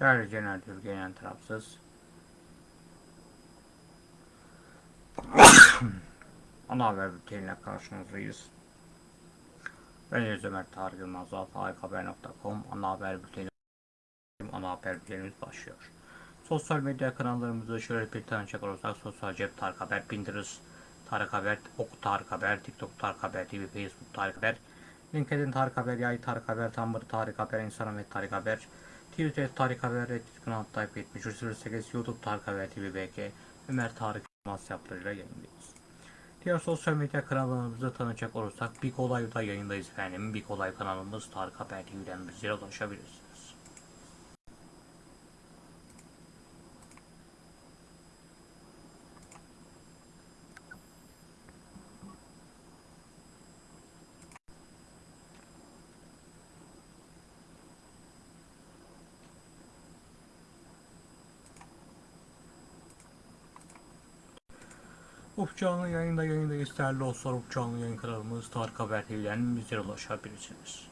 Değerli Genel Türkiye'nin tarafsız. Ana haber bülteniyle karşınızdayız. Ben Deniz Ömer Tarık Yılmaz, harikahaber.com ana haber bülteni ana haber bültenimiz başlıyor. Sosyal medya kanallarımızı şöyle bir tanışacak olursak Sosyal Cep Tarık Haber, Pinterest Tarık Haber, Oku Tarık Haber, TikTok Tarık Haber, TV, Facebook Tarık Haber, LinkedIn Tarık Haber, Yay Tarık Haber, Tumblr Tarık Haber, Instagram Tarık Haber, Twitter Tarık Haber, Reddit kanal takip etmiş, 08 YouTube Tarık Haber TV BK, Ömer Tarık Yılmaz yaplarıyla yayındayız. Diğer sosyal medya kanallarımızı tanıyacak olursak Big Olay'da yayındayız efendim. Big Olay kanalımız Tarık Haber TV'den bizlere ulaşabilirsiniz. Uf canlı yayında yayındayız değerli dostlar. Uf canlı yayın kanalımız Tarık Haber TV'den bizlere ulaşabilirsiniz.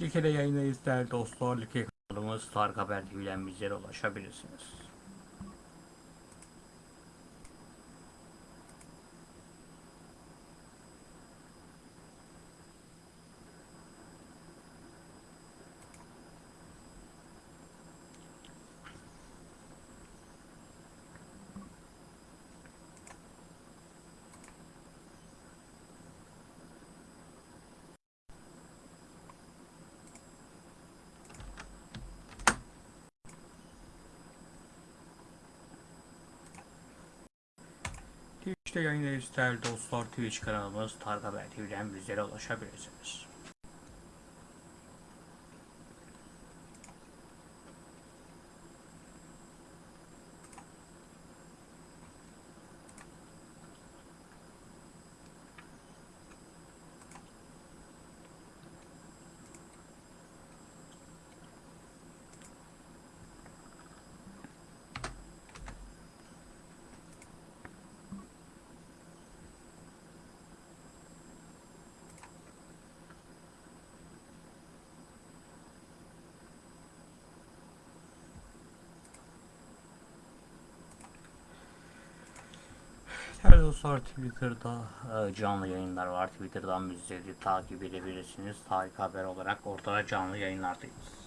Like'de yayındayız değerli dostlar. Like kanalımız Tarık Haber TV'den bizlere ulaşabilirsiniz. Twitch'te yayındayız değerli dostlar. Twitch kanalımız Haber TV'den bizlere ulaşabilirsiniz. Dostlar Twitter'da e, canlı yayınlar var. Twitter'dan bizleri takip edebilirsiniz. Tarık Haber olarak orada canlı yayınlardayız.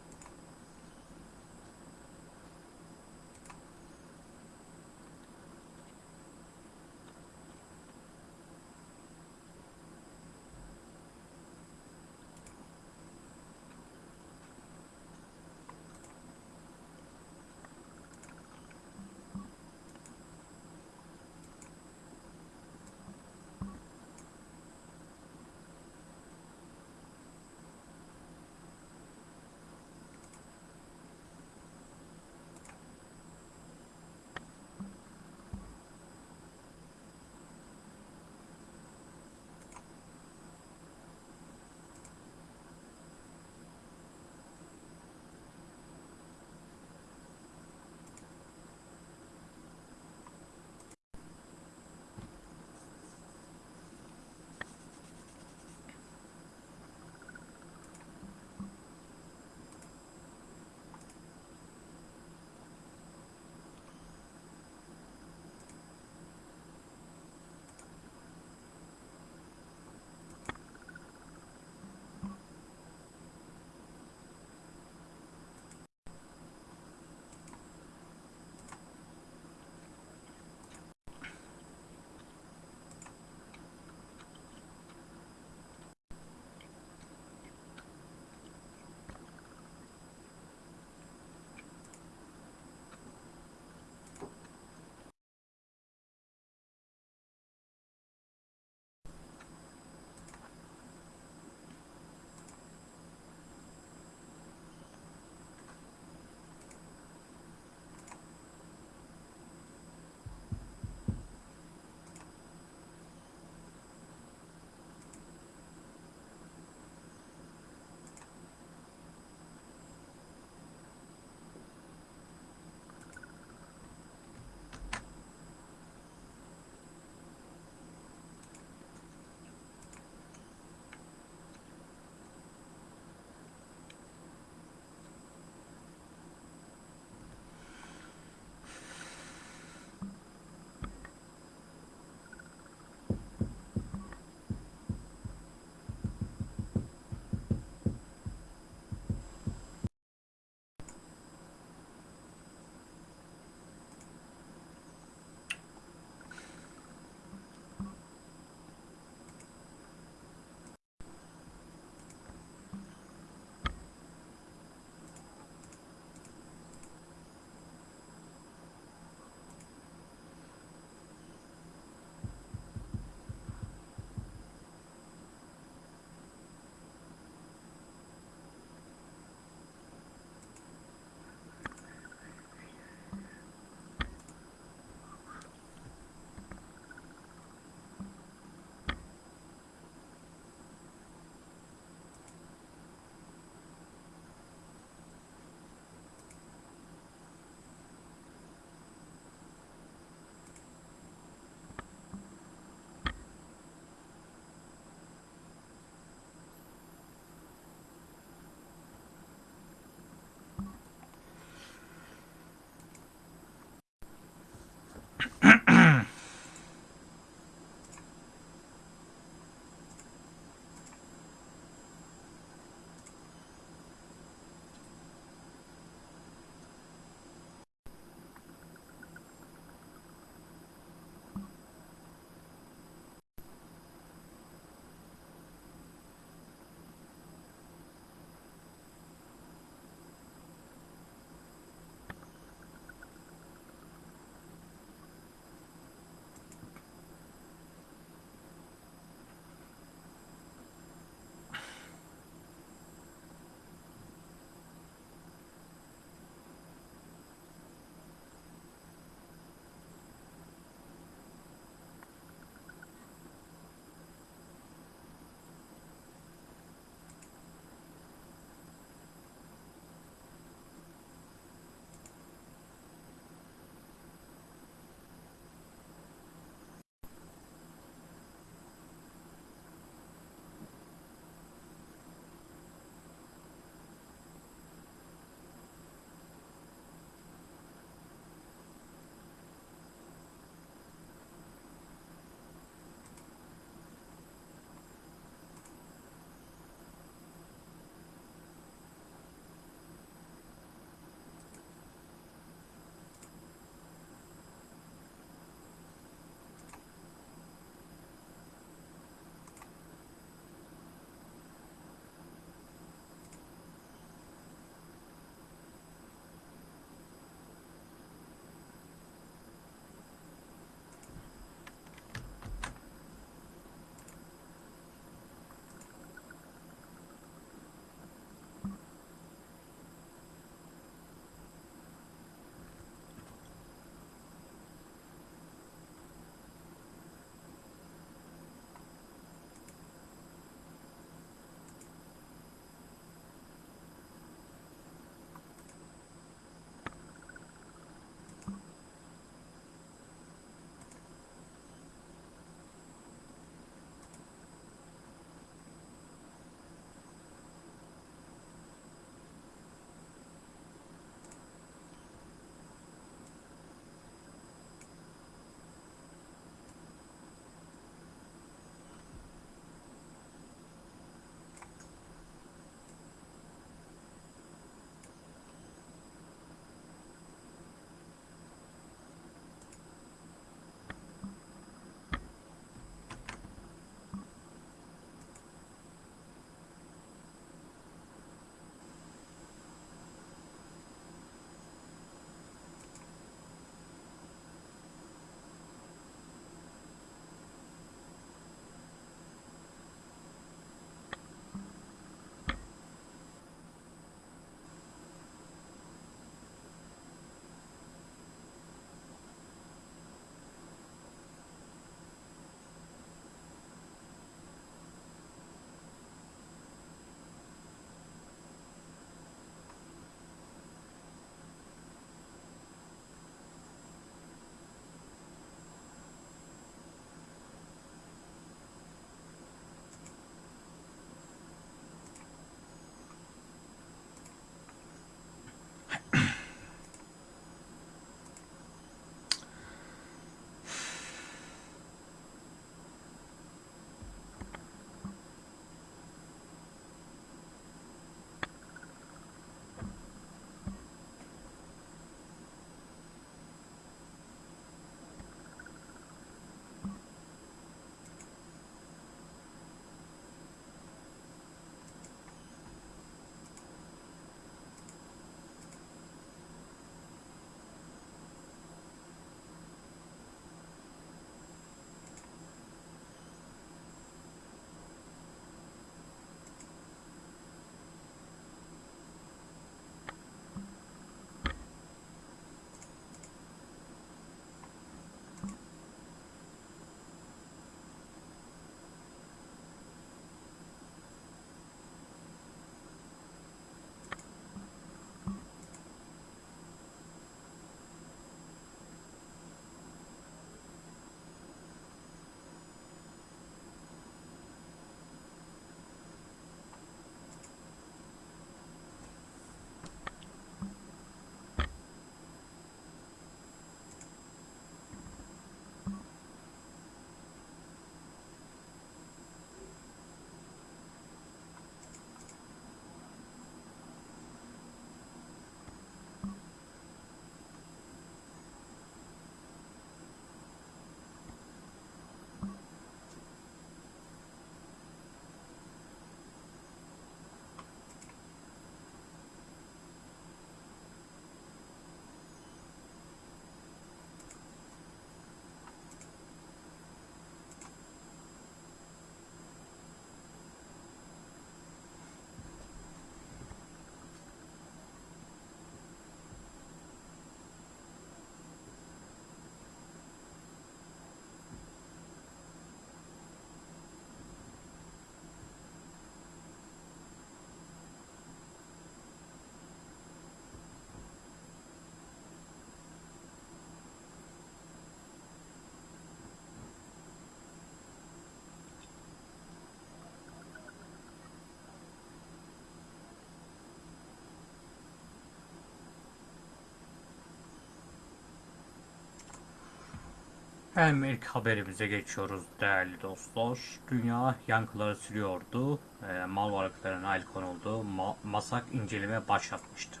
Hem ilk haberimize geçiyoruz değerli dostlar. Dünya yankıları sürüyordu. E, mal varlıklarına el konuldu. Ma masak inceleme başlatmıştı.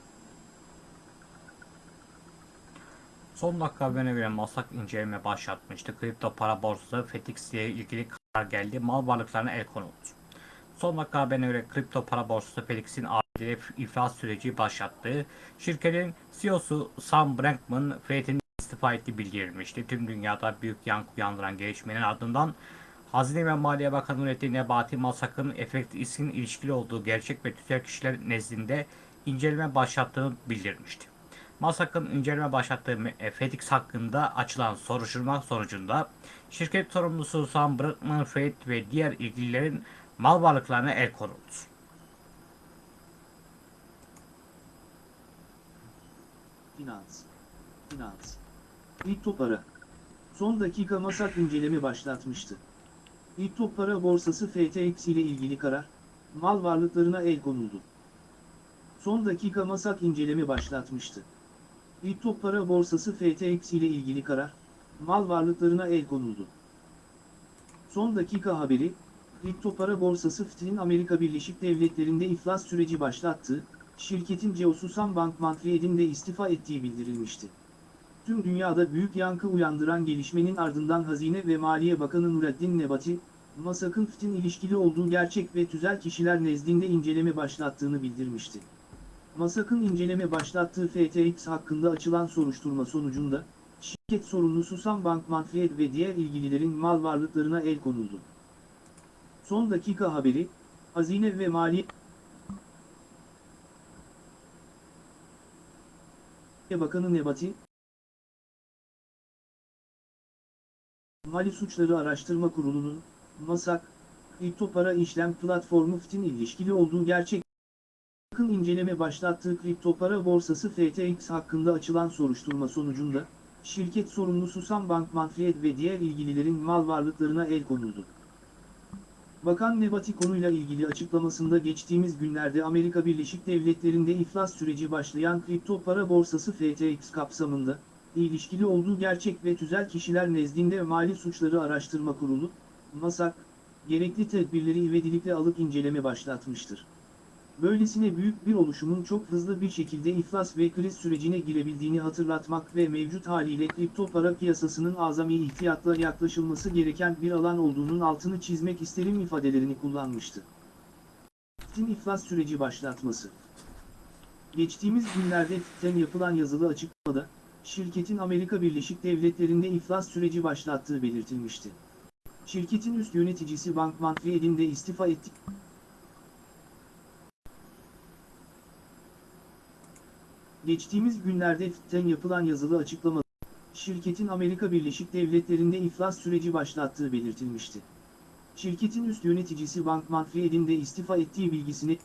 Son dakika haberine göre Masak inceleme başlatmıştı. Kripto para borsası FTX ile ilgili karar geldi. Mal varlıklarına el konuldu. Son dakika haberine göre kripto para borsası FTX'in adil iflas süreci başlattı. Şirketin CEO'su Sam Bankman İstifa ettiği bildirilmişti. Tüm dünyada büyük yankı uyandıran gelişmenin ardından Hazine ve Maliye Bakanı Nurettin Nebati Masak'ın FTX'in ilişkili olduğu gerçek ve tüzel kişiler nezdinde inceleme başlattığını bildirmişti. Masak'ın inceleme başlattığı FedEx hakkında açılan soruşturma sonucunda şirket sorumlusu Sam Bankman-Fried ve diğer ilgililerin mal varlıklarına el konuldu. Finans. Finans. Kripto para. Son dakika masak inceleme başlatmıştı. Kripto para borsası FTX ile ilgili karar, mal varlıklarına el konuldu. Son dakika masak inceleme başlatmıştı. Kripto para borsası FTX ile ilgili karar, mal varlıklarına el konuldu. Son dakika haberi, kripto para borsası FT'nin Amerika Birleşik Devletleri'nde iflas süreci başlattı, şirketin CEO'su Sam Bankman-Fried'in de istifa ettiği bildirilmişti. Tüm dünyada büyük yankı uyandıran gelişmenin ardından Hazine ve Maliye Bakanı Nureddin Nebati, Masak'ın FT'in ilişkili olduğu gerçek ve tüzel kişiler nezdinde inceleme başlattığını bildirmişti. Masak'ın inceleme başlattığı FTX hakkında açılan soruşturma sonucunda, şirket sorumlusu Sam Bankman-Fried ve diğer ilgililerin mal varlıklarına el konuldu. Son dakika haberi, Hazine ve Maliye Bakanı Nebati, Mali Suçları Araştırma Kurulu'nun, MASAK, kripto para işlem platformu FT'in ilişkili olduğu gerçek yakın inceleme başlattığı kripto para borsası FTX hakkında açılan soruşturma sonucunda, şirket sorumlusu Sam Bankman-Fried ve diğer ilgililerin mal varlıklarına el konuldu. Bakan Nebati konuyla ilgili açıklamasında geçtiğimiz günlerde Amerika Birleşik Devletleri'nde iflas süreci başlayan kripto para borsası FTX kapsamında, ilişkili olduğu gerçek ve tüzel kişiler nezdinde Mali Suçları Araştırma Kurulu, MASAK, gerekli tedbirleri ivedilikle alıp inceleme başlatmıştır. Böylesine büyük bir oluşumun çok hızlı bir şekilde iflas ve kriz sürecine girebildiğini hatırlatmak ve mevcut haliyle kripto para piyasasının azami ihtiyatla yaklaşılması gereken bir alan olduğunun altını çizmek isterim ifadelerini kullanmıştı. FİT'in iflas süreci başlatması Geçtiğimiz günlerde FİT'ten yapılan yazılı açıklamada, şirketin Amerika Birleşik Devletleri'nde iflas süreci başlattığı belirtilmişti. Şirketin üst yöneticisi Bankman Fried'in de istifa etti. Geçtiğimiz günlerde FİT'ten yapılan yazılı açıklamada, şirketin Amerika Birleşik Devletleri'nde iflas süreci başlattığı belirtilmişti. Şirketin üst yöneticisi Bankman Fried'in de istifa ettiği bilgisini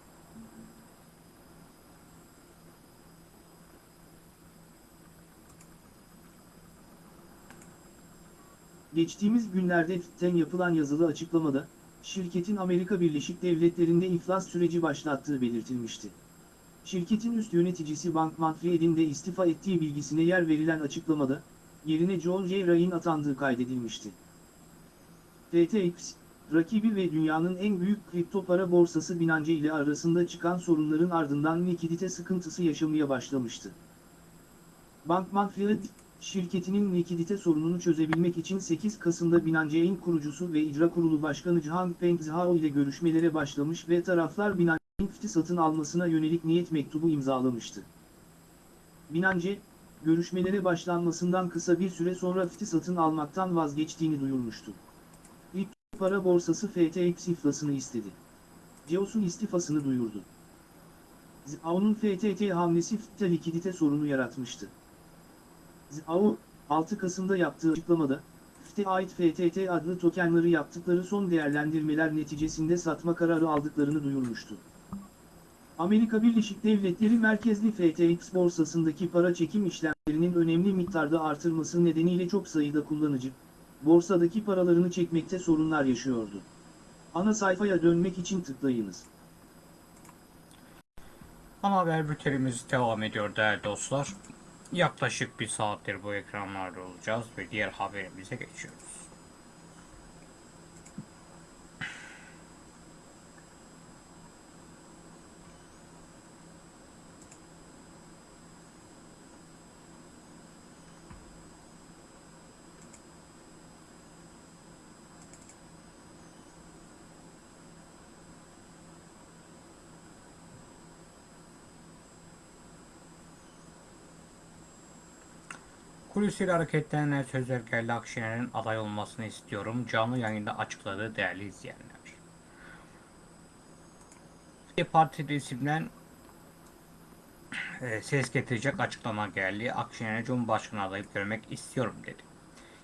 Geçtiğimiz günlerde FİT'ten yapılan yazılı açıklamada, şirketin Amerika Birleşik Devletleri'nde iflas süreci başlattığı belirtilmişti. Şirketin üst yöneticisi Bankman Fried'in de istifa ettiği bilgisine yer verilen açıklamada, yerine John J. Ryan atandığı kaydedilmişti. FTX, rakibi ve dünyanın en büyük kripto para borsası Binance ile arasında çıkan sorunların ardından likidite sıkıntısı yaşamaya başlamıştı. Bankman Fried, şirketinin likidite sorununu çözebilmek için 8 Kasım'da Binance'in kurucusu ve icra kurulu başkanı Changpeng Zhao ile görüşmelere başlamış ve taraflar Binance'in satın almasına yönelik niyet mektubu imzalamıştı. Binance, görüşmelere başlanmasından kısa bir süre sonra FT'i satın almaktan vazgeçtiğini duyurmuştu. İlk para borsası FTX iflasını istedi. Ceos'un istifasını duyurdu. Zhao'nun FTT hamlesi FT'te likidite sorunu yaratmıştı. Zhao, 6 Kasım'da yaptığı açıklamada, FT'e ait FTT adlı tokenları yaptıkları son değerlendirmeler neticesinde satma kararı aldıklarını duyurmuştu. Amerika Birleşik Devletleri merkezli FTX borsasındaki para çekim işlemlerinin önemli miktarda artırması nedeniyle çok sayıda kullanıcı, borsadaki paralarını çekmekte sorunlar yaşıyordu. Ana sayfaya dönmek için tıklayınız. Ana haber bültenimiz devam ediyor değerli dostlar. Yaklaşık bir saattir bu ekranlarda olacağız ve diğer haberimize geçiyoruz. Kulisiyle hareketlenen Sözergerli Akşener'in aday olmasını istiyorum. Canlı yayında açıkladı değerli izleyenler. Parti isimden e, ses getirecek açıklama geldi. Akşener'i Cumhurbaşkanı adayı görmek istiyorum dedi.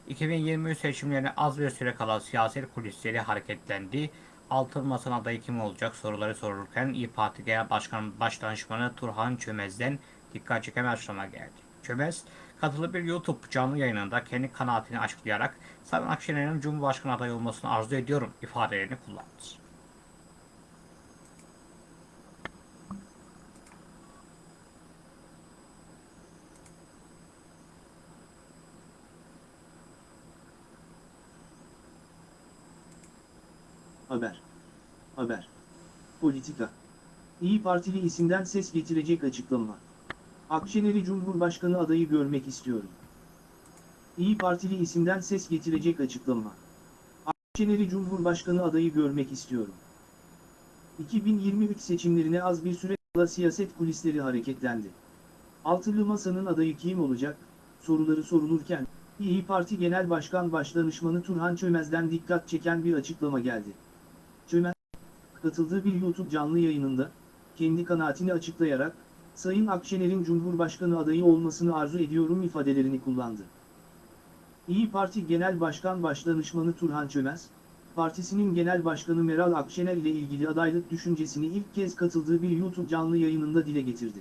2023 seçimlerine az bir süre kala siyaset kulisleri hareketlendi. Altın Masa'nın adayı kim olacak soruları sorulurken İYİ Parti Genel Başkan Başdanışmanı Turhan Çömez'den dikkat çeken açıklama geldi. Çömez, katıldığı bir YouTube canlı yayınında kendi kanaatini açıklayarak Sayın Akşener'in Cumhurbaşkanı adayı olmasını arzu ediyorum ifadelerini kullandı. Haber. Haber. Politika. İyi Partili isimden ses getirecek açıklama. Akşener'i Cumhurbaşkanı adayı görmek istiyorum. İyi Partili isimden ses getirecek açıklama. Akşener'i Cumhurbaşkanı adayı görmek istiyorum. 2023 seçimlerine az bir süre kala siyaset kulisleri hareketlendi. Altılı Masa'nın adayı kim olacak, soruları sorulurken, İyi Parti Genel Başkan Başdanışmanı Turhan Çömez'den dikkat çeken bir açıklama geldi. Çömez, katıldığı bir YouTube canlı yayınında, kendi kanaatini açıklayarak, Sayın Akşener'in Cumhurbaşkanı adayı olmasını arzu ediyorum ifadelerini kullandı. İyi Parti Genel Başkan Başdanışmanı Turhan Çömez, partisinin Genel Başkanı Meral Akşener ile ilgili adaylık düşüncesini ilk kez katıldığı bir YouTube canlı yayınında dile getirdi.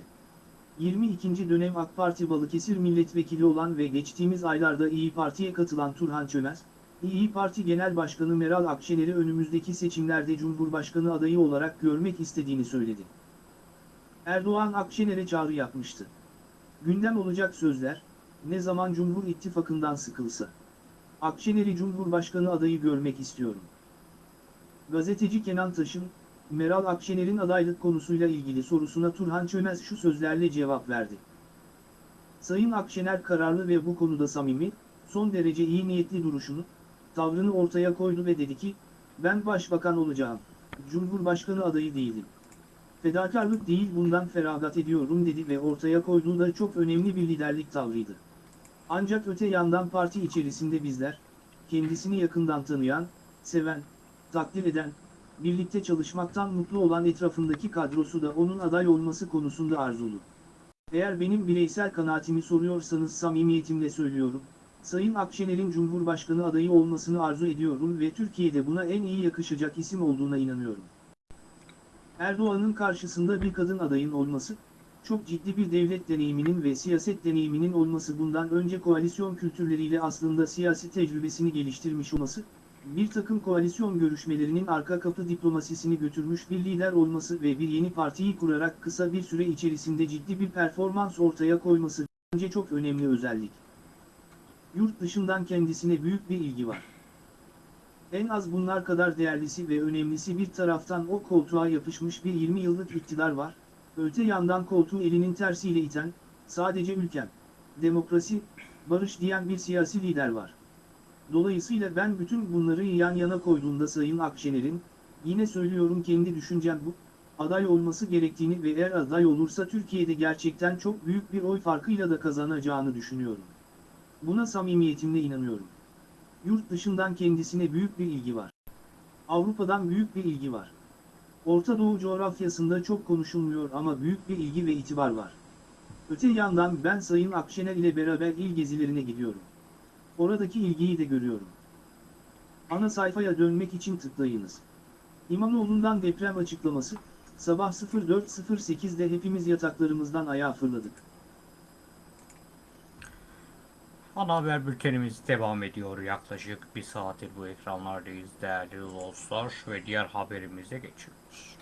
22. dönem AK Parti Balıkesir milletvekili olan ve geçtiğimiz aylarda İyi Parti'ye katılan Turhan Çömez, İyi Parti Genel Başkanı Meral Akşener'i önümüzdeki seçimlerde Cumhurbaşkanı adayı olarak görmek istediğini söyledi. Erdoğan Akşener'e çağrı yapmıştı. Gündem olacak sözler, ne zaman Cumhur İttifakı'ndan sıkılsa. Akşener'i Cumhurbaşkanı adayı görmek istiyorum. Gazeteci Kenan Taş'ın, Meral Akşener'in adaylık konusuyla ilgili sorusuna Turhan Çömez şu sözlerle cevap verdi. Sayın Akşener kararlı ve bu konuda samimi, son derece iyi niyetli duruşunu, tavrını ortaya koydu ve dedi ki, ben başbakan olacağım, Cumhurbaşkanı adayı değilim. Fedakarlık değil bundan feragat ediyorum dedi ve ortaya koyduğu da çok önemli bir liderlik tavrıydı. Ancak öte yandan parti içerisinde bizler, kendisini yakından tanıyan, seven, takdir eden, birlikte çalışmaktan mutlu olan etrafındaki kadrosu da onun aday olması konusunda arzulu. Eğer benim bireysel kanaatimi soruyorsanız samimiyetimle söylüyorum, Sayın Akşener'in Cumhurbaşkanı adayı olmasını arzu ediyorum ve Türkiye'de buna en iyi yakışacak isim olduğuna inanıyorum. Erdoğan'ın karşısında bir kadın adayın olması, çok ciddi bir devlet deneyiminin ve siyaset deneyiminin olması bundan önce koalisyon kültürleriyle aslında siyasi tecrübesini geliştirmiş olması, bir takım koalisyon görüşmelerinin arka kapı diplomasisini götürmüş bir lider olması ve bir yeni partiyi kurarak kısa bir süre içerisinde ciddi bir performans ortaya koyması bence çok önemli özellik. Yurt dışından kendisine büyük bir ilgi var. En az bunlar kadar değerlisi ve önemlisi bir taraftan o koltuğa yapışmış bir 20 yıllık iktidar var, öte yandan koltuğu elinin tersiyle iten, sadece ülkem, demokrasi, barış diyen bir siyasi lider var. Dolayısıyla ben bütün bunları yan yana koyduğumda Sayın Akşener'in, yine söylüyorum kendi düşüncem bu, aday olması gerektiğini ve eğer aday olursa Türkiye'de gerçekten çok büyük bir oy farkıyla da kazanacağını düşünüyorum. Buna samimiyetimle inanıyorum. Yurt dışından kendisine büyük bir ilgi var. Avrupa'dan büyük bir ilgi var. Orta Doğu coğrafyasında çok konuşulmuyor ama büyük bir ilgi ve itibar var. Öte yandan ben Sayın Akşener ile beraber il gezilerine gidiyorum. Oradaki ilgiyi de görüyorum. Ana sayfaya dönmek için tıklayınız. İmamoğlu'ndan deprem açıklaması, sabah 04.08'de hepimiz yataklarımızdan ayağa fırladık. Ana haber bültenimiz devam ediyor. Yaklaşık bir saattir bu ekranlardayız değerli dostlar ve diğer haberimize geçiyoruz.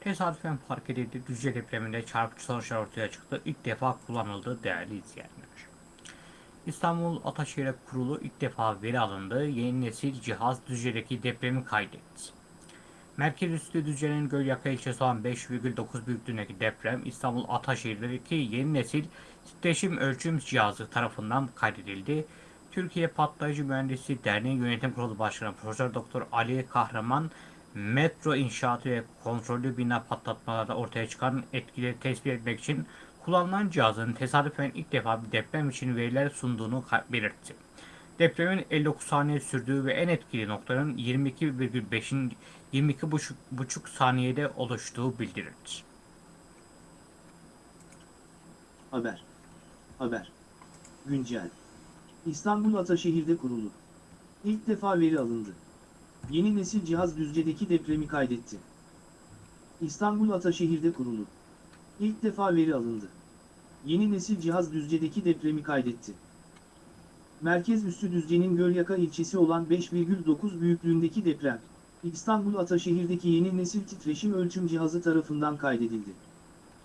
Tesadüfen fark edildi. Düzce depreminde çarpıcı sonuçlar ortaya çıktı. İlk defa kullanıldı değerli izleyenler. İstanbul Ataşehir Kurulu ilk defa veri alındı. Yeni nesil cihaz Düzce'deki depremi kaydetti. Merkez üstü Düzce'nin Gölyaka ilçesi olan 5,9 büyüklüğündeki deprem İstanbul Ataşehir'deki yeni nesil titreşim ölçüm cihazı tarafından kaydedildi. Türkiye Patlayıcı Mühendisi Derneği Yönetim Kurulu Başkanı Profesör Doktor Ali Kahraman metro inşaatı ve kontrollü bina patlatmalarda ortaya çıkan etkileri tespit etmek için kullanılan cihazın tesadüfen ilk defa bir deprem için veriler sunduğunu belirtti. Depremin 59 saniye sürdüğü ve en etkili noktanın 22,5'in 22,5 saniyede oluştuğu bildirildi. Haber. Haber. Güncel. İstanbul Ataşehir'de kurulu. İlk defa veri alındı. Yeni nesil cihaz Düzce'deki depremi kaydetti. İstanbul Ataşehir'de kurulu. İlk defa veri alındı. Yeni nesil cihaz Düzce'deki depremi kaydetti. Merkez üssü Düzce'nin Gölyaka ilçesi olan 5,9 büyüklüğündeki deprem, İstanbul Ataşehir'deki yeni nesil titreşim ölçüm cihazı tarafından kaydedildi.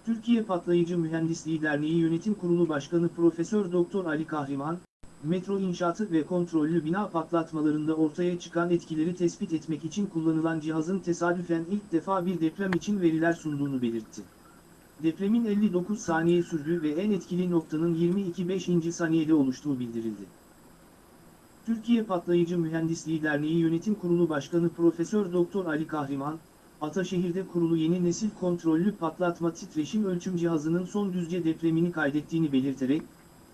Türkiye Patlayıcı Mühendisliği Derneği Yönetim Kurulu Başkanı Profesör Doktor Ali Kahraman, metro inşaatı ve kontrollü bina patlatmalarında ortaya çıkan etkileri tespit etmek için kullanılan cihazın tesadüfen ilk defa bir deprem için veriler sunduğunu belirtti. Depremin 59 saniye sürdüğü ve en etkili noktanın 22-5. saniyede oluştuğu bildirildi. Türkiye Patlayıcı Mühendisliği Derneği Yönetim Kurulu Başkanı Profesör Doktor Ali Kahraman, Ataşehir'de kurulu yeni nesil kontrollü patlatma titreşim ölçüm cihazının son düzce depremini kaydettiğini belirterek,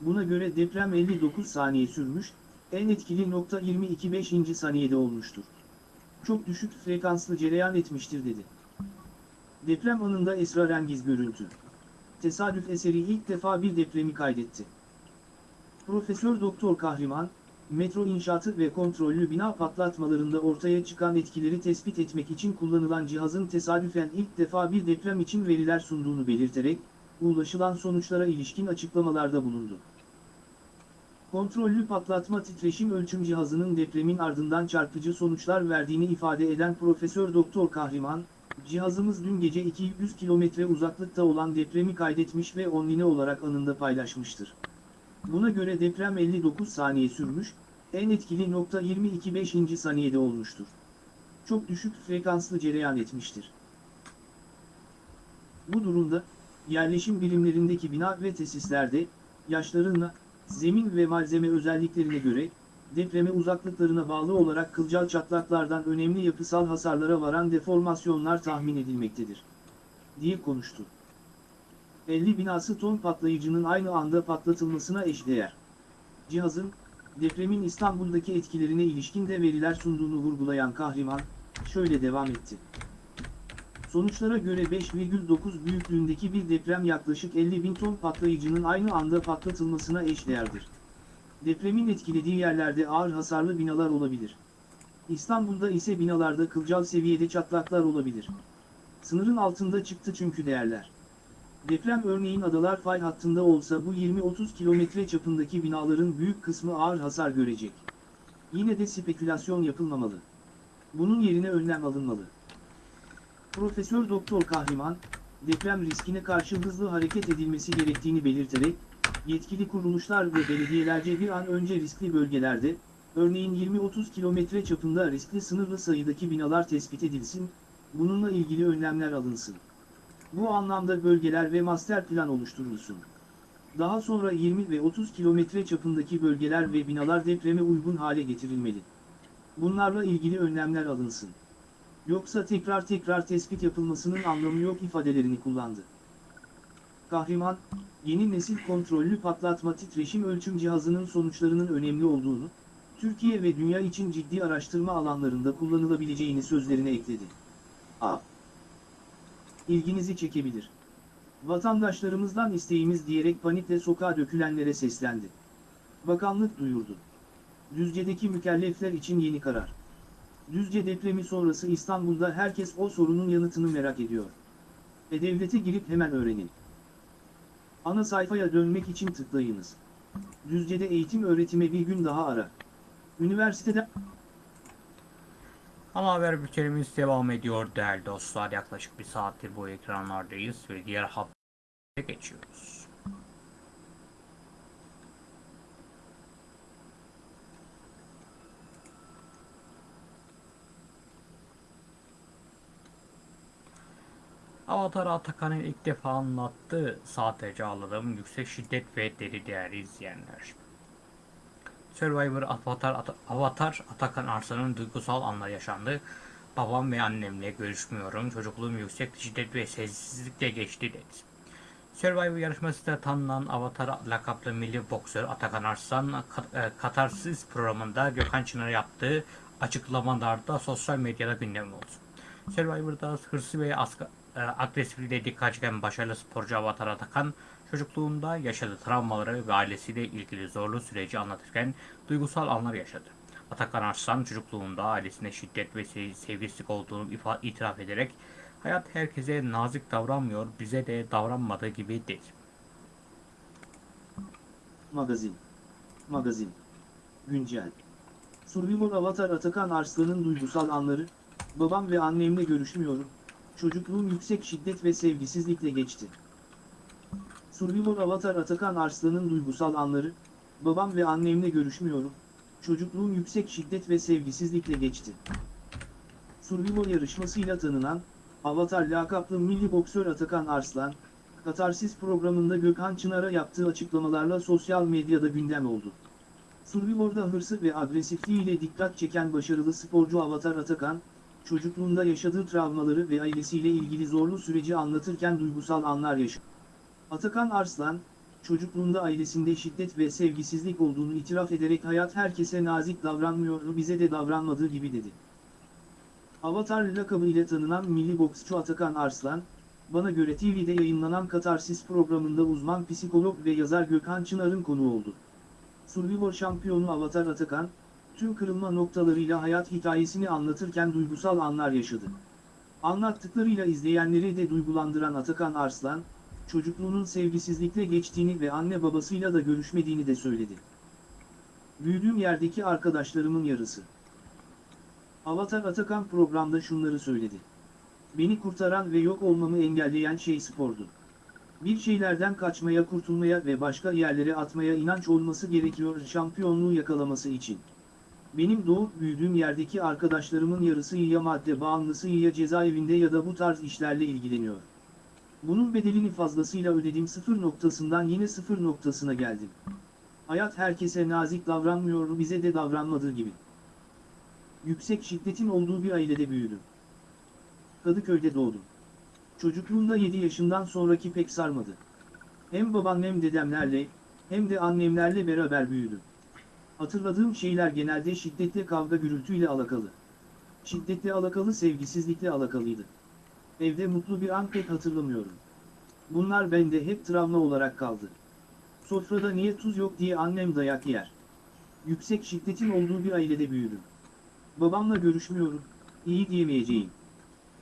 buna göre deprem 59 saniye sürmüş, en etkili nokta 22-5. saniyede olmuştur. Çok düşük frekanslı cereyan etmiştir dedi. Deprem anında esrarengiz görüntü. Tesadüf eseri ilk defa bir depremi kaydetti. Profesör Doktor Kahraman, metro inşaatı ve kontrollü bina patlatmalarında ortaya çıkan etkileri tespit etmek için kullanılan cihazın tesadüfen ilk defa bir deprem için veriler sunduğunu belirterek, ulaşılan sonuçlara ilişkin açıklamalarda bulundu. Kontrollü patlatma titreşim ölçüm cihazının depremin ardından çarpıcı sonuçlar verdiğini ifade eden Profesör Doktor Kahriman, cihazımız dün gece 200 kilometre uzaklıkta olan depremi kaydetmiş ve online olarak anında paylaşmıştır. Buna göre deprem 59 saniye sürmüş, en etkili nokta 22.5. saniyede olmuştur. Çok düşük frekanslı cereyan etmiştir. Bu durumda, yerleşim birimlerindeki bina ve tesislerde, yaşlarına, zemin ve malzeme özelliklerine göre, depreme uzaklıklarına bağlı olarak kılcal çatlaklardan önemli yapısal hasarlara varan deformasyonlar tahmin edilmektedir. diye konuştu. 50 binası ton patlayıcının aynı anda patlatılmasına eşdeğer. Cihazın, depremin İstanbul'daki etkilerine ilişkin de veriler sunduğunu vurgulayan Kahriman, şöyle devam etti. Sonuçlara göre 5,9 büyüklüğündeki bir deprem yaklaşık 50 bin ton patlayıcının aynı anda patlatılmasına eşdeğerdir. Depremin etkilediği yerlerde ağır hasarlı binalar olabilir. İstanbul'da ise binalarda kılcal seviyede çatlaklar olabilir. Sınırın altında çıktı çünkü değerler. Deprem örneğin adalar fay hattında olsa bu 20-30 kilometre çapındaki binaların büyük kısmı ağır hasar görecek. Yine de spekülasyon yapılmamalı. Bunun yerine önlem alınmalı. Profesör Doktor Kahriman, deprem riskine karşı hızlı hareket edilmesi gerektiğini belirterek, yetkili kuruluşlar ve belediyelerce bir an önce riskli bölgelerde, örneğin 20-30 kilometre çapında riskli sınırlı sayıdaki binalar tespit edilsin, bununla ilgili önlemler alınsın. Bu anlamda bölgeler ve master plan oluşturulsun. Daha sonra 20 ve 30 kilometre çapındaki bölgeler ve binalar depreme uygun hale getirilmeli. Bunlarla ilgili önlemler alınsın. Yoksa tekrar tekrar tespit yapılmasının anlamı yok ifadelerini kullandı. Kahraman, yeni nesil kontrollü patlatma titreşim ölçüm cihazının sonuçlarının önemli olduğunu, Türkiye ve dünya için ciddi araştırma alanlarında kullanılabileceğini sözlerine ekledi. A. İlginizi çekebilir. Vatandaşlarımızdan isteğimiz diyerek panikle sokağa dökülenlere seslendi. Bakanlık duyurdu. Düzce'deki mükellefler için yeni karar. Düzce depremi sonrası İstanbul'da herkes o sorunun yanıtını merak ediyor. E-Devlet'e girip hemen öğrenin. Ana sayfaya dönmek için tıklayınız. Düzce'de eğitim öğretime bir gün daha ara. Üniversitede Ana haber bültenimiz devam ediyor değerli dostlar. Yaklaşık bir saattir bu ekranlardayız ve diğer habere geçiyoruz. Avatar Atakan'ın ilk defa anlattığı sadece ağladığım yüksek şiddet ve deli değerli izleyenler. Survivor Avatar, Ata- Avatar Atakan Arslan'ın duygusal anlar yaşandı. Babam ve annemle görüşmüyorum. Çocukluğum yüksek şiddet ve sessizlikle geçti dedi. Survivor yarışmasında tanınan Avatar lakaplı milli boksör Atakan Arslan e, Katarsis programında Gökhan Çınar'a yaptığı açıklamalarda sosyal medyada gündem oldu. Survivor'da hırsı ve e, agresifliğiyle dikkat çeken başarılı sporcu Avatar Atakan çocukluğunda yaşadığı travmaları ve ailesiyle ilgili zorlu süreci anlatırken duygusal anlar yaşadı. Atakan Arslan çocukluğunda ailesine şiddet ve se- sevgisizlik olduğunu itiraf ederek hayat herkese nazik davranmıyor, bize de davranmadığı gibi dedi. Magazin. Magazin. Güncel. Survivor Avatar Atakan Arslan'ın duygusal anları, babam ve annemle görüşmüyorum, çocukluğum yüksek şiddet ve sevgisizlikle geçti. Survivor Avatar Atakan Arslan'ın duygusal anları, babam ve annemle görüşmüyorum, çocukluğum yüksek şiddet ve sevgisizlikle geçti. Survivor yarışmasıyla tanınan, Avatar lakaplı milli boksör Atakan Arslan, Katarsis programında Gökhan Çınar'a yaptığı açıklamalarla sosyal medyada gündem oldu. Survivor'da hırsı ve agresifliğiyle dikkat çeken başarılı sporcu Avatar Atakan, çocukluğunda yaşadığı travmaları ve ailesiyle ilgili zorlu süreci anlatırken duygusal anlar yaşadı. Atakan Arslan, çocukluğunda ailesinde şiddet ve sevgisizlik olduğunu itiraf ederek hayat herkese nazik davranmıyor bize de davranmadığı gibi dedi. Avatar lakabı ile tanınan milli boksçu Atakan Arslan, bana göre TV'de yayınlanan Katarsis programında uzman psikolog ve yazar Gökhan Çınar'ın konuğu oldu. Survivor şampiyonu Avatar Atakan, tüm kırılma noktalarıyla hayat hikayesini anlatırken duygusal anlar yaşadı. Anlattıklarıyla izleyenleri de duygulandıran Atakan Arslan, çocukluğunun sevgisizlikle geçtiğini ve anne babasıyla da görüşmediğini de söyledi. Büyüdüğüm yerdeki arkadaşlarımın yarısı. Avatar Atakan programda şunları söyledi. Beni kurtaran ve yok olmamı engelleyen şey spordu. Bir şeylerden kaçmaya, kurtulmaya ve başka yerlere atmaya inanç olması gerekiyor şampiyonluğu yakalaması için. Benim doğup büyüdüğüm yerdeki arkadaşlarımın yarısı ya madde bağımlısı ya cezaevinde ya da bu tarz işlerle ilgileniyor. Bunun bedelini fazlasıyla ödedim sıfır noktasından yine sıfır noktasına geldim. Hayat herkese nazik davranmıyor bize de davranmadığı gibi. Yüksek şiddetin olduğu bir ailede büyüdüm. Kadıköy'de doğdum. Çocukluğumda 7 yaşından sonraki pek sarmadı. Hem babam hem dedemlerle, hem de annemlerle beraber büyüdüm. Hatırladığım şeyler genelde şiddetle kavga gürültüyle alakalı. Şiddetle alakalı sevgisizlikle alakalıydı. Evde mutlu bir an pek hatırlamıyorum. Bunlar bende hep travma olarak kaldı. Sofrada niye tuz yok diye annem dayak yer. Yüksek şiddetin olduğu bir ailede büyüdüm. Babamla görüşmüyorum, iyi diyemeyeceğim.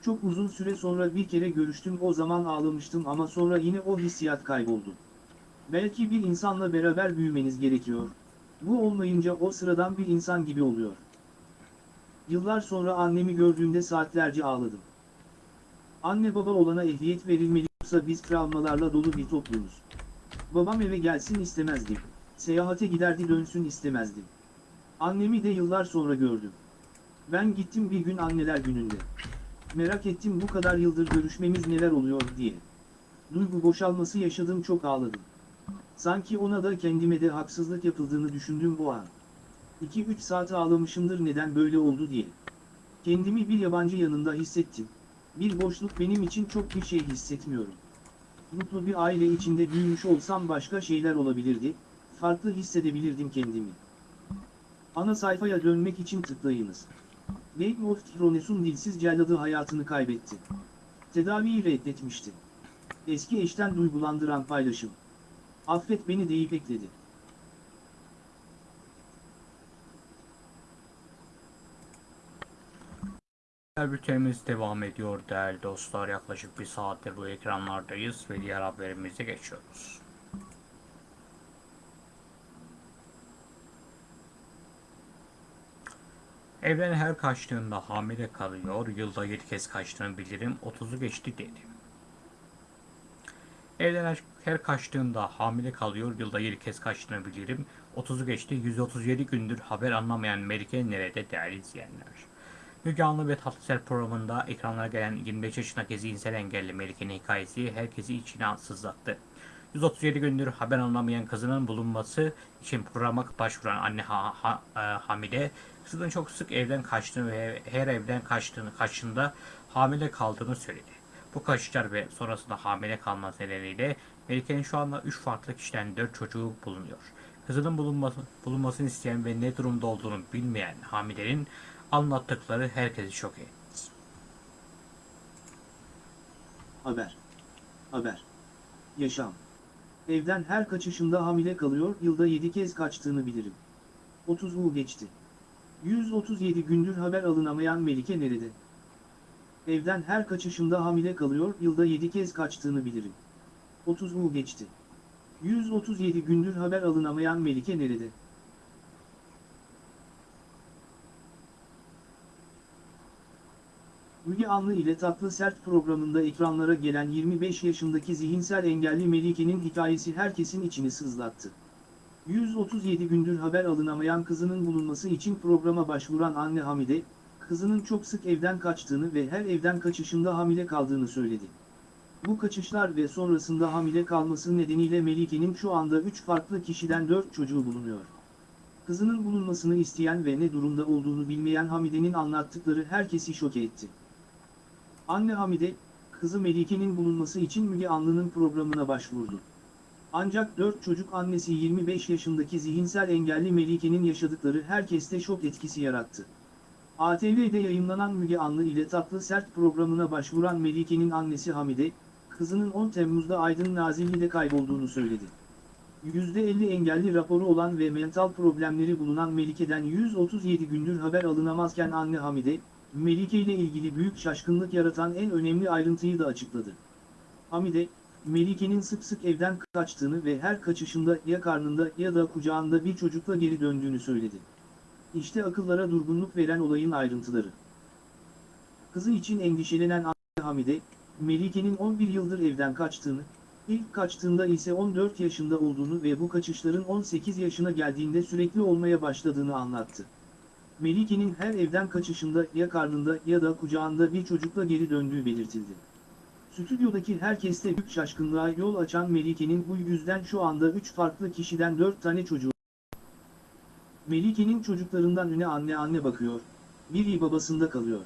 Çok uzun süre sonra bir kere görüştüm o zaman ağlamıştım ama sonra yine o hissiyat kayboldu. Belki bir insanla beraber büyümeniz gerekiyor. Bu olmayınca o sıradan bir insan gibi oluyor. Yıllar sonra annemi gördüğümde saatlerce ağladım. Anne baba olana ehliyet verilmeli yoksa biz travmalarla dolu bir toplumuz. Babam eve gelsin istemezdim. Seyahate giderdi dönsün istemezdim. Annemi de yıllar sonra gördüm. Ben gittim bir gün anneler gününde. Merak ettim bu kadar yıldır görüşmemiz neler oluyor diye. Duygu boşalması yaşadım çok ağladım. Sanki ona da kendime de haksızlık yapıldığını düşündüm bu an. 2-3 saat ağlamışımdır neden böyle oldu diye. Kendimi bir yabancı yanında hissettim. Bir boşluk benim için çok bir şey hissetmiyorum. Mutlu bir aile içinde büyümüş olsam başka şeyler olabilirdi, farklı hissedebilirdim kendimi. Ana sayfaya dönmek için tıklayınız. Game of Thrones'un dilsiz celladı hayatını kaybetti. Tedaviyi reddetmişti. Eski eşten duygulandıran paylaşım. Affet beni deyip ekledi. Bültenimiz devam ediyor değerli dostlar. Yaklaşık bir saattir bu ekranlardayız ve diğer haberimize geçiyoruz. Evden her kaçtığında hamile kalıyor. Yılda 7 kez kaçtığını bilirim. 30'u geçti dedi. Evden her, her kaçtığında hamile kalıyor. Yılda 7 kez kaçtığını bilirim. 30'u geçti. 137 gündür haber anlamayan Melike nerede değerli izleyenler. Müge Anlı ve Tatlıser programında ekranlara gelen 25 yaşındaki zihinsel engelli Melike'nin hikayesi herkesi içine sızlattı. 137 gündür haber anlamayan kızının bulunması için programa başvuran anne ha, ha, e, Hamide, kızının çok sık evden kaçtığını ve her evden kaçtığını kaçında hamile kaldığını söyledi. Bu kaçışlar ve sonrasında hamile kalması nedeniyle Melike'nin şu anda 3 farklı kişiden 4 çocuğu bulunuyor. Kızının bulunması, bulunmasını isteyen ve ne durumda olduğunu bilmeyen Hamide'nin anlattıkları herkesi şok etti. Haber. Haber. Yaşam. Evden her kaçışında hamile kalıyor, yılda 7 kez kaçtığını bilirim. 30 U geçti. 137 gündür haber alınamayan Melike nerede? Evden her kaçışında hamile kalıyor, yılda 7 kez kaçtığını bilirim. 30 U geçti. 137 gündür haber alınamayan Melike nerede? Müge Anlı ile Tatlı Sert programında ekranlara gelen 25 yaşındaki zihinsel engelli Melike'nin hikayesi herkesin içini sızlattı. 137 gündür haber alınamayan kızının bulunması için programa başvuran anne Hamide, kızının çok sık evden kaçtığını ve her evden kaçışında hamile kaldığını söyledi. Bu kaçışlar ve sonrasında hamile kalması nedeniyle Melike'nin şu anda 3 farklı kişiden 4 çocuğu bulunuyor. Kızının bulunmasını isteyen ve ne durumda olduğunu bilmeyen Hamide'nin anlattıkları herkesi şok etti. Anne Hamide, kızı Melike'nin bulunması için Müge Anlı'nın programına başvurdu. Ancak 4 çocuk annesi 25 yaşındaki zihinsel engelli Melike'nin yaşadıkları herkeste şok etkisi yarattı. ATV'de yayınlanan Müge Anlı ile Tatlı Sert programına başvuran Melike'nin annesi Hamide, kızının 10 Temmuz'da Aydın Nazilli'de kaybolduğunu söyledi. %50 engelli raporu olan ve mental problemleri bulunan Melike'den 137 gündür haber alınamazken anne Hamide, Melike ile ilgili büyük şaşkınlık yaratan en önemli ayrıntıyı da açıkladı. Hamide, Melike'nin sık sık evden kaçtığını ve her kaçışında ya karnında ya da kucağında bir çocukla geri döndüğünü söyledi. İşte akıllara durgunluk veren olayın ayrıntıları. Kızı için endişelenen anne Hamide, Melike'nin 11 yıldır evden kaçtığını, ilk kaçtığında ise 14 yaşında olduğunu ve bu kaçışların 18 yaşına geldiğinde sürekli olmaya başladığını anlattı. Melike'nin her evden kaçışında ya karnında ya da kucağında bir çocukla geri döndüğü belirtildi. Stüdyodaki herkeste büyük şaşkınlığa yol açan Melike'nin bu yüzden şu anda 3 farklı kişiden 4 tane çocuğu. Melike'nin çocuklarından üne anne anne bakıyor, biri babasında kalıyor.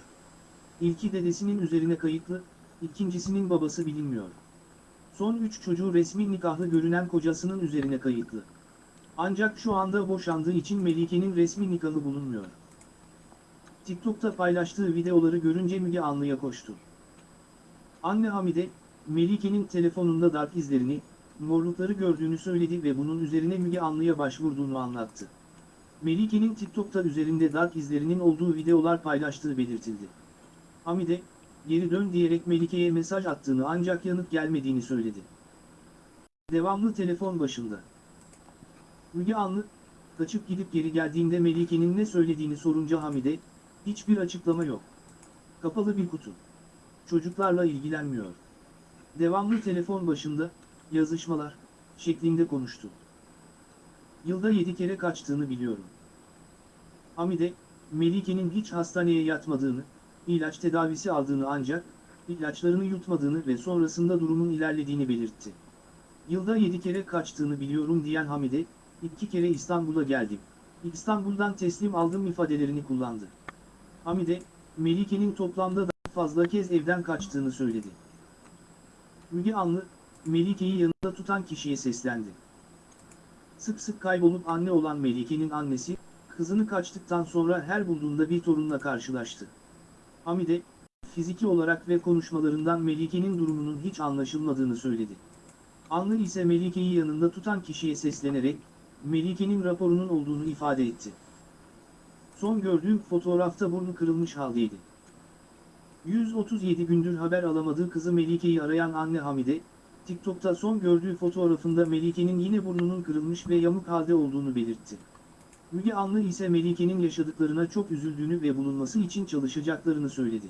İlki dedesinin üzerine kayıtlı, ikincisinin babası bilinmiyor. Son 3 çocuğu resmi nikahlı görünen kocasının üzerine kayıtlı. Ancak şu anda boşandığı için Melike'nin resmi nikahı bulunmuyor. TikTok'ta paylaştığı videoları görünce Müge Anlı'ya koştu. Anne Hamide, Melike'nin telefonunda darp izlerini, morlukları gördüğünü söyledi ve bunun üzerine Müge Anlı'ya başvurduğunu anlattı. Melike'nin TikTok'ta üzerinde darp izlerinin olduğu videolar paylaştığı belirtildi. Hamide, geri dön diyerek Melike'ye mesaj attığını ancak yanıt gelmediğini söyledi. Devamlı telefon başında. Müge Anlı, kaçıp gidip geri geldiğinde Melike'nin ne söylediğini sorunca Hamide, hiçbir açıklama yok. Kapalı bir kutu. Çocuklarla ilgilenmiyor. Devamlı telefon başında, yazışmalar, şeklinde konuştu. Yılda yedi kere kaçtığını biliyorum. Hamide, Melike'nin hiç hastaneye yatmadığını, ilaç tedavisi aldığını ancak, ilaçlarını yutmadığını ve sonrasında durumun ilerlediğini belirtti. Yılda yedi kere kaçtığını biliyorum diyen Hamide, iki kere İstanbul'a geldim. İstanbul'dan teslim aldım ifadelerini kullandı. Hamide, Melike'nin toplamda daha fazla kez evden kaçtığını söyledi. Müge Anlı, Melike'yi yanında tutan kişiye seslendi. Sık sık kaybolup anne olan Melike'nin annesi, kızını kaçtıktan sonra her bulduğunda bir torunla karşılaştı. Hamide, fiziki olarak ve konuşmalarından Melike'nin durumunun hiç anlaşılmadığını söyledi. Anlı ise Melike'yi yanında tutan kişiye seslenerek, Melike'nin raporunun olduğunu ifade etti. Son gördüğüm fotoğrafta burnu kırılmış haldeydi. 137 gündür haber alamadığı kızı Melike'yi arayan anne Hamide, TikTok'ta son gördüğü fotoğrafında Melike'nin yine burnunun kırılmış ve yamuk halde olduğunu belirtti. Müge Anlı ise Melike'nin yaşadıklarına çok üzüldüğünü ve bulunması için çalışacaklarını söyledi.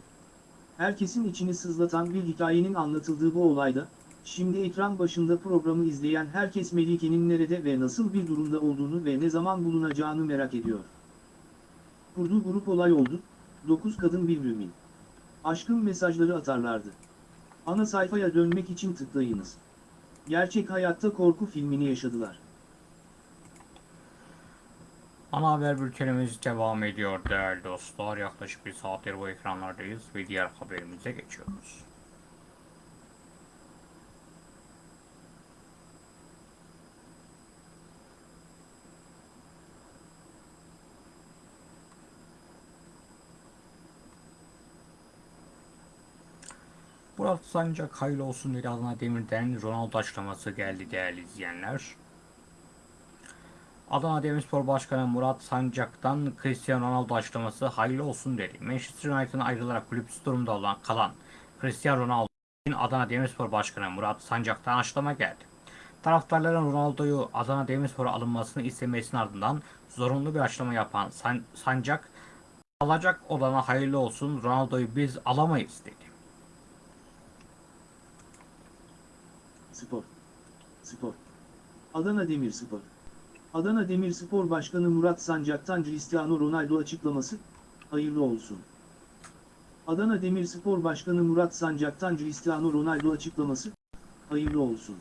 Herkesin içini sızlatan bir hikayenin anlatıldığı bu olayda, şimdi ekran başında programı izleyen herkes Melike'nin nerede ve nasıl bir durumda olduğunu ve ne zaman bulunacağını merak ediyor. Kurduğu grup olay oldu, 9 kadın bir mümin. Aşkın mesajları atarlardı. Ana sayfaya dönmek için tıklayınız. Gerçek hayatta korku filmini yaşadılar. Ana haber bültenimiz devam ediyor değerli dostlar. Yaklaşık bir saattir bu ekranlardayız ve diğer haberimize geçiyoruz. Murat Sancak hayırlı olsun dedi Adana Demir'den Ronaldo açıklaması geldi değerli izleyenler. Adana Demirspor Başkanı Murat Sancak'tan Cristiano Ronaldo açıklaması hayırlı olsun dedi. Manchester United'ın ayrılarak kulüpsüz durumda olan kalan Cristiano Ronaldo için Adana Demirspor Başkanı Murat Sancak'tan açıklama geldi. Taraftarların Ronaldo'yu Adana Demirspor'a alınmasını istemesinin ardından zorunlu bir açıklama yapan San- Sancak alacak olana hayırlı olsun Ronaldo'yu biz alamayız dedi. Spor. Spor. Adana Demirspor. Adana Demirspor Başkanı Murat Sancak'tan Cristiano Ronaldo açıklaması, hayırlı olsun. Adana Demirspor Başkanı Murat Sancak'tan Cristiano Ronaldo açıklaması, hayırlı olsun.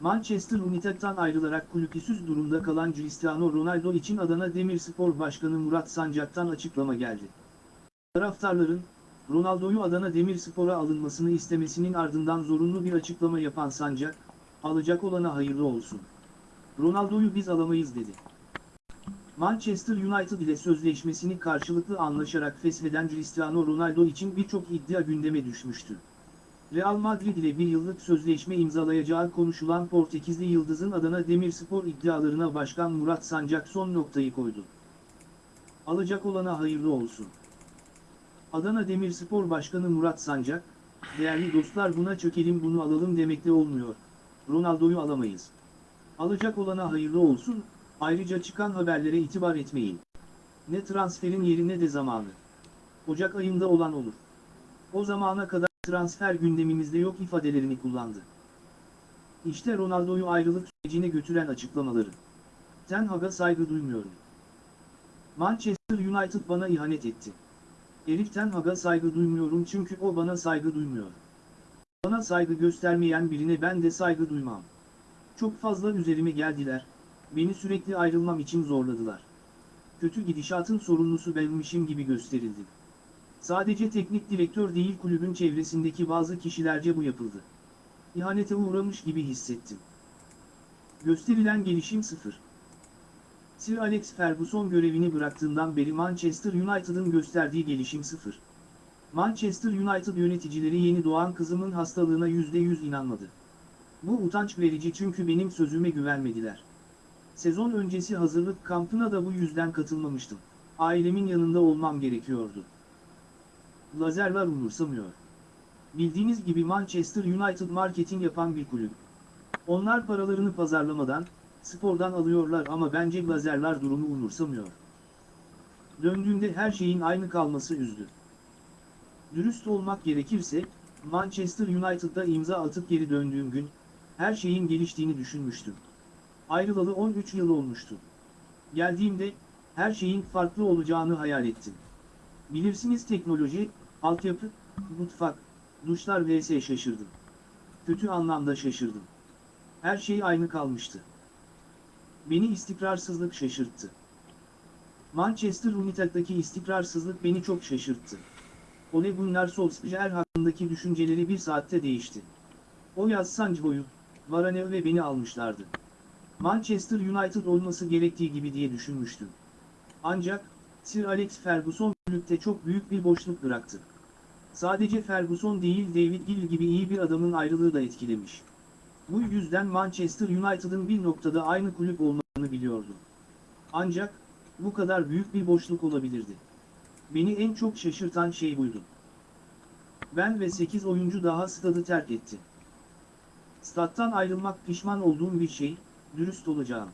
Manchester United'tan ayrılarak kulüpsüz durumda kalan Cristiano Ronaldo için Adana Demirspor Başkanı Murat Sancak'tan açıklama geldi. Taraftarların, Ronaldo'yu Adana Demirspor'a alınmasını istemesinin ardından zorunlu bir açıklama yapan Sancak, alacak olana hayırlı olsun. Ronaldo'yu biz alamayız dedi. Manchester United ile sözleşmesini karşılıklı anlaşarak fesheden Cristiano Ronaldo için birçok iddia gündeme düşmüştü. Real Madrid ile bir yıllık sözleşme imzalayacağı konuşulan Portekizli Yıldız'ın Adana Demirspor iddialarına Başkan Murat Sancak son noktayı koydu. Alacak olana hayırlı olsun. Adana Demirspor Başkanı Murat Sancak, değerli dostlar buna çökelim bunu alalım demekle olmuyor. Ronaldo'yu alamayız. Alacak olana hayırlı olsun, ayrıca çıkan haberlere itibar etmeyin. Ne transferin yeri ne de zamanı. Ocak ayında olan olur. O zamana kadar transfer gündemimizde yok ifadelerini kullandı. İşte Ronaldo'yu ayrılık sürecine götüren açıklamaları. Ten Hag'a saygı duymuyorum. Manchester United bana ihanet etti. Erik Ten Hag'a saygı duymuyorum çünkü o bana saygı duymuyor. Bana saygı göstermeyen birine ben de saygı duymam. Çok fazla üzerime geldiler, beni sürekli ayrılmam için zorladılar. Kötü gidişatın sorumlusu benmişim gibi gösterildi. Sadece teknik direktör değil kulübün çevresindeki bazı kişilerce bu yapıldı. İhanete uğramış gibi hissettim. Gösterilen gelişim sıfır. Sir Alex Ferguson görevini bıraktığından beri Manchester United'ın gösterdiği gelişim sıfır. Manchester United yöneticileri yeni doğan kızımın hastalığına %100 inanmadı. Bu utanç verici çünkü benim sözüme güvenmediler. Sezon öncesi hazırlık kampına da bu yüzden katılmamıştım. Ailemin yanında olmam gerekiyordu. Lazerler umursamıyor. Bildiğiniz gibi Manchester United marketing yapan bir kulüp. Onlar paralarını pazarlamadan, spordan alıyorlar ama bence lazerler durumu umursamıyor. Döndüğümde her şeyin aynı kalması üzdü. Dürüst olmak gerekirse, Manchester United'da imza atıp geri döndüğüm gün, her şeyin geliştiğini düşünmüştüm. Ayrılalı 13 yıl olmuştu. Geldiğimde, her şeyin farklı olacağını hayal ettim. Bilirsiniz teknoloji, altyapı, mutfak, duşlar vs şaşırdım. Kötü anlamda şaşırdım. Her şey aynı kalmıştı. Beni istikrarsızlık şaşırttı. Manchester United'daki istikrarsızlık beni çok şaşırttı. Ole Gunnar Solskjaer hakkındaki düşünceleri bir saatte değişti. O yaz Sancho'yu, Varane ve beni almışlardı. Manchester United olması gerektiği gibi diye düşünmüştüm. Ancak, Sir Alex Ferguson kulüpte çok büyük bir boşluk bıraktı. Sadece Ferguson değil David Gill gibi iyi bir adamın ayrılığı da etkilemiş. Bu yüzden Manchester United'ın bir noktada aynı kulüp olmasını biliyordum. Ancak, bu kadar büyük bir boşluk olabilirdi. Beni en çok şaşırtan şey buydu. Ben ve 8 oyuncu daha stadı terk etti. Stat'tan ayrılmak pişman olduğum bir şey, dürüst olacağım.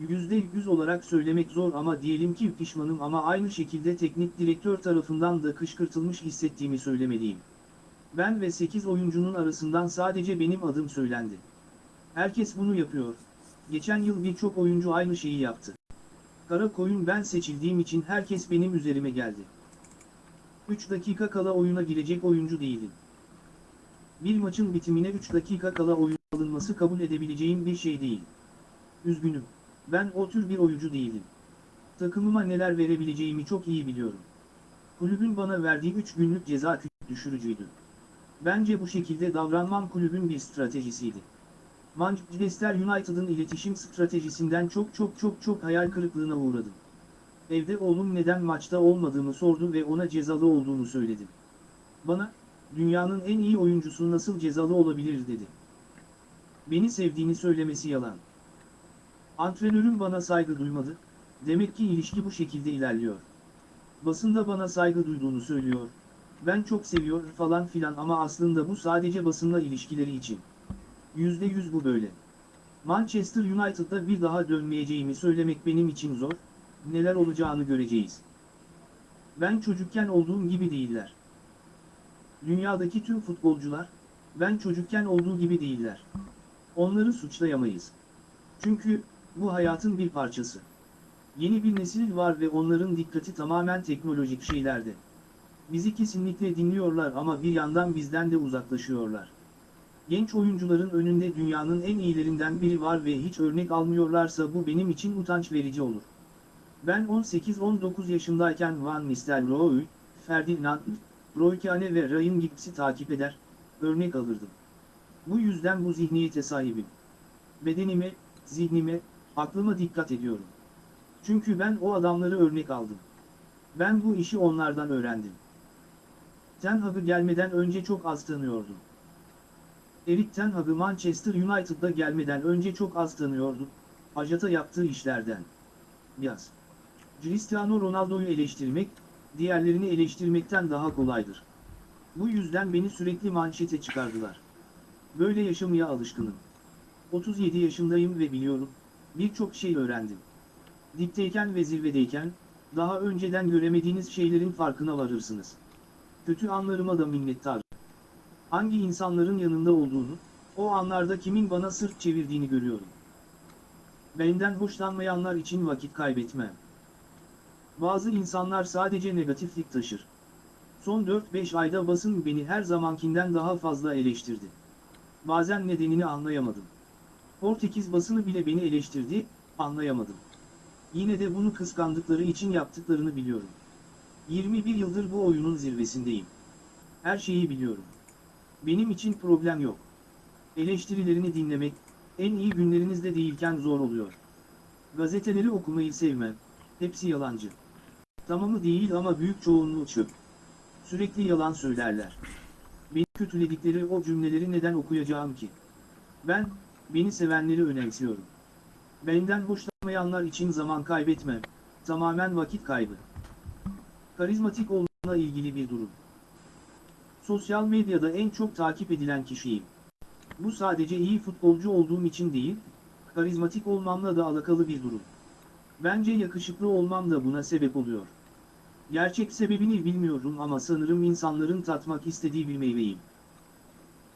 %100 olarak söylemek zor ama diyelim ki pişmanım ama aynı şekilde teknik direktör tarafından da kışkırtılmış hissettiğimi söylemeliyim. Ben ve 8 oyuncunun arasından sadece benim adım söylendi. Herkes bunu yapıyor. Geçen yıl birçok oyuncu aynı şeyi yaptı. Kara koyun ben seçildiğim için herkes benim üzerime geldi. 3 dakika kala oyuna girecek oyuncu değilim. Bir maçın bitimine 3 dakika kala oyun alınması kabul edebileceğim bir şey değil. Üzgünüm. Ben o tür bir oyuncu değilim. Takımıma neler verebileceğimi çok iyi biliyorum. Kulübün bana verdiği 3 günlük ceza küçük düşürücüydü. Bence bu şekilde davranmam kulübün bir stratejisiydi. Manchester United'ın iletişim stratejisinden çok çok çok çok hayal kırıklığına uğradım. Evde oğlum neden maçta olmadığımı sordu ve ona cezalı olduğunu söyledim. Bana, dünyanın en iyi oyuncusu nasıl cezalı olabilir dedi. Beni sevdiğini söylemesi yalan. Antrenörüm bana saygı duymadı, demek ki ilişki bu şekilde ilerliyor. Basında bana saygı duyduğunu söylüyor, ben çok seviyor falan filan ama aslında bu sadece basınla ilişkileri için. %100 bu böyle. Manchester United'da bir daha dönmeyeceğimi söylemek benim için zor, neler olacağını göreceğiz. Ben çocukken olduğum gibi değiller. Dünyadaki tüm futbolcular, ben çocukken olduğu gibi değiller. Onları suçlayamayız. Çünkü, bu hayatın bir parçası. Yeni bir nesil var ve onların dikkati tamamen teknolojik şeylerde. Bizi kesinlikle dinliyorlar ama bir yandan bizden de uzaklaşıyorlar. Genç oyuncuların önünde dünyanın en iyilerinden biri var ve hiç örnek almıyorlarsa bu benim için utanç verici olur. Ben 18-19 yaşındayken Van Nistelrooy, Ferdinand, Roy Keane ve Ryan Giggs'i takip eder, örnek alırdım. Bu yüzden bu zihniyete sahibim. Bedenime, zihnime, aklıma dikkat ediyorum. Çünkü ben o adamları örnek aldım. Ben bu işi onlardan öğrendim. Ten Hag'ı gelmeden önce çok az tanıyordum. Erik Ten Hag'ı Manchester United'da gelmeden önce çok az tanıyordum, Ajata yaptığı işlerden. Yaz. Cristiano Ronaldo'yu eleştirmek, diğerlerini eleştirmekten daha kolaydır. Bu yüzden beni sürekli manşete çıkardılar. Böyle yaşamaya alışkınım. 37 yaşındayım ve biliyorum, birçok şey öğrendim. Dipteyken ve zirvedeyken, daha önceden göremediğiniz şeylerin farkına varırsınız. Kötü anlarıma da minnettarım. Hangi insanların yanında olduğunu, o anlarda kimin bana sırt çevirdiğini görüyorum. Benden hoşlanmayanlar için vakit kaybetmem. Bazı insanlar sadece negatiflik taşır. Son 4-5 ayda basın beni her zamankinden daha fazla eleştirdi. Bazen nedenini anlayamadım. Portekiz basını bile beni eleştirdi, anlayamadım. Yine de bunu kıskandıkları için yaptıklarını biliyorum. 21 yıldır bu oyunun zirvesindeyim. Her şeyi biliyorum. Benim için problem yok. Eleştirilerini dinlemek, en iyi günlerinizde değilken zor oluyor. Gazeteleri okumayı sevmem, hepsi yalancı. Tamamı değil ama büyük çoğunluğu çöp. Sürekli yalan söylerler. Beni kötüledikleri o cümleleri neden okuyacağım ki? Ben, beni sevenleri önemsiyorum. Benden hoşlanmayanlar için zaman kaybetmem, tamamen vakit kaybı. Karizmatik olmamla ilgili bir durum. Sosyal medyada en çok takip edilen kişiyim. Bu sadece iyi futbolcu olduğum için değil, karizmatik olmamla da alakalı bir durum. Bence yakışıklı olmam da buna sebep oluyor. Gerçek sebebini bilmiyorum ama sanırım insanların tatmak istediği bir meyveyim.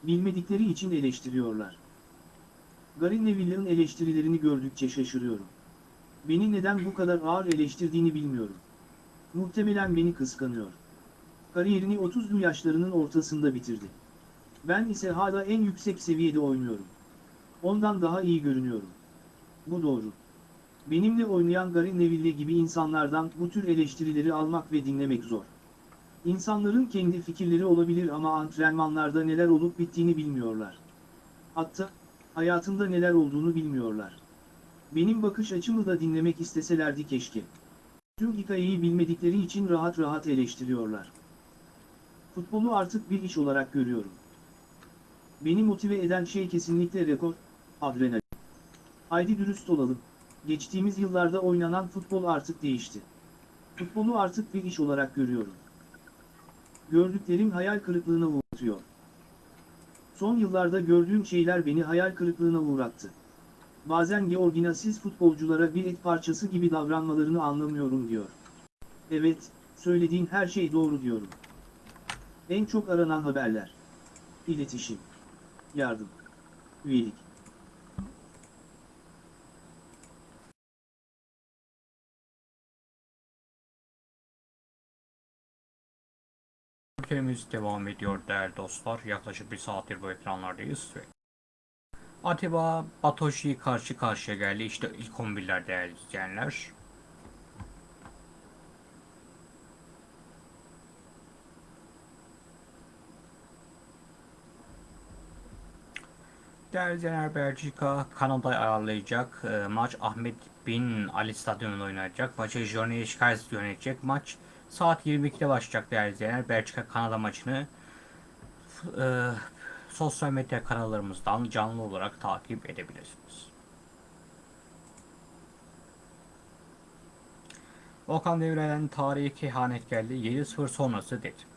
Bilmedikleri için eleştiriyorlar. Gary Neville'in eleştirilerini gördükçe şaşırıyorum. Beni neden bu kadar ağır eleştirdiğini bilmiyorum. Muhtemelen beni kıskanıyor. Kariyerini 30'lu yaşlarının ortasında bitirdi. Ben ise hala en yüksek seviyede oynuyorum. Ondan daha iyi görünüyorum. Bu doğru. Benimle oynayan Gary Neville gibi insanlardan bu tür eleştirileri almak ve dinlemek zor. İnsanların kendi fikirleri olabilir ama antrenmanlarda neler olup bittiğini bilmiyorlar. Hatta, hayatımda neler olduğunu bilmiyorlar. Benim bakış açımı da dinlemek isteselerdi keşke. Tüm hikayeyi bilmedikleri için rahat rahat eleştiriyorlar. Futbolu artık bir iş olarak görüyorum. Beni motive eden şey kesinlikle rekor, adrenalin. Haydi dürüst olalım, geçtiğimiz yıllarda oynanan futbol artık değişti. Futbolu artık bir iş olarak görüyorum. Gördüklerim hayal kırıklığına uğratıyor. Son yıllarda gördüğüm şeyler beni hayal kırıklığına uğrattı. Bazen Georgina futbolculara bir et parçası gibi davranmalarını anlamıyorum diyor. Evet, söylediğin her şey doğru diyorum. En çok aranan haberler. İletişim. Yardım. Üyelik. Ülkemiz devam ediyor değerli dostlar. Yaklaşık bir saattir bu ekranlardayız. Ve Atiba Batoshi karşı karşıya geldi. İşte ilk 11'ler değerli izleyenler. Değerli izleyenler Belçika Kanada'yı ayarlayacak. Ee, maç Ahmet Bin Ali Stadyumu'nda oynanacak. Maçı Johnny Schikes yönetecek. Maç saat 22'de başlayacak değerli izleyenler. Belçika Kanada maçını e, sosyal medya kanallarımızdan canlı olarak takip edebilirsiniz. Okan Demirel'den tarihi kehanet geldi. 7-0 sonrası dedi.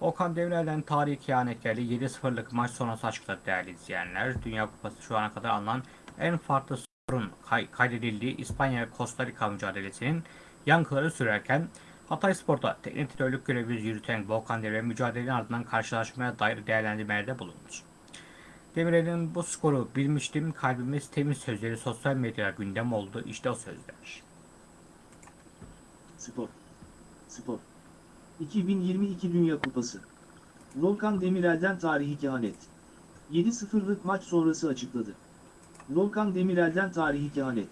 Okan Demirel'den tarihi kehanet geldi. 7-0'lık maç sonrası açıkladı değerli izleyenler. Dünya Kupası şu ana kadar alınan en farklı skorun kay kaydedildiği İspanya ve Costa Rica mücadelesinin yankıları sürerken Hatay Spor'da teknik direktörlük görevi yürüten Volkan Demirel mücadelenin ardından karşılaşmaya dair değerlendirmelerde bulundu. Demirel'in bu skoru bilmiştim, kalbimiz temiz sözleri sosyal medyada gündem oldu. İşte o sözler. Spor. Spor. 2022 Dünya Kupası. Volkan Demirel'den tarihi kehanet. 7-0'lık maç sonrası açıkladı. Volkan Demirel'den tarihi kehanet.